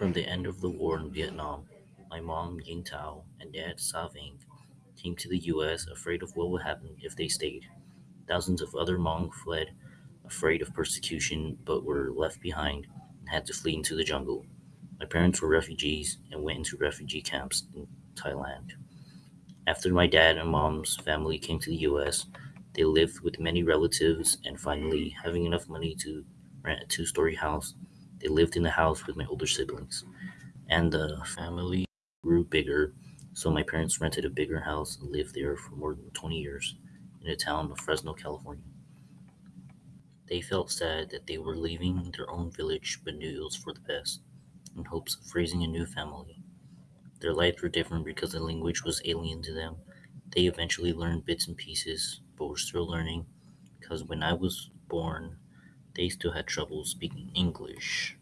From the end of the war in Vietnam, my mom, Ying Tao, and dad, Sa Ving, came to the US afraid of what would happen if they stayed. Thousands of other Hmong fled, afraid of persecution, but were left behind and had to flee into the jungle. My parents were refugees and went into refugee camps in Thailand. After my dad and mom's family came to the US, they lived with many relatives and finally, having enough money to rent a two story house, they lived in the house with my older siblings. And the family grew bigger, so my parents rented a bigger house and lived there for more than 20 years in the town of Fresno, California. They felt sad that they were leaving their own village but knew it was for the best, in hopes of raising a new family. Their lives were different because the language was alien to them. They eventually learned bits and pieces, but were still learning because when I was born, they still had trouble speaking English.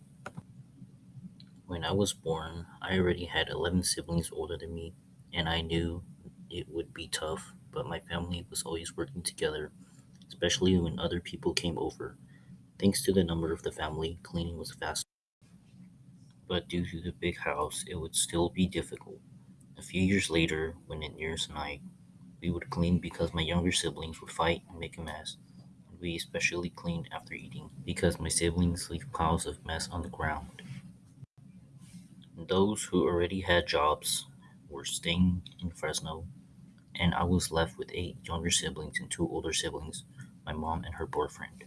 When I was born, I already had 11 siblings older than me, and I knew it would be tough, but my family was always working together, especially when other people came over. Thanks to the number of the family, cleaning was fast. But due to the big house, it would still be difficult. A few years later, when it nears night, we would clean because my younger siblings would fight and make a mess. We especially cleaned after eating because my siblings leave piles of mess on the ground. Those who already had jobs were staying in Fresno, and I was left with eight younger siblings and two older siblings, my mom and her boyfriend.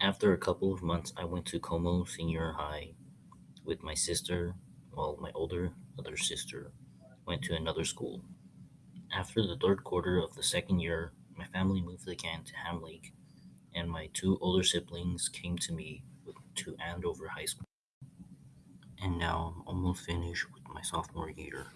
After a couple of months, I went to Como Senior High with my sister, while my older other sister went to another school. After the third quarter of the second year, my family moved again to Ham Lake, and my two older siblings came to me to Andover High School. And now I'm almost finished with my sophomore year.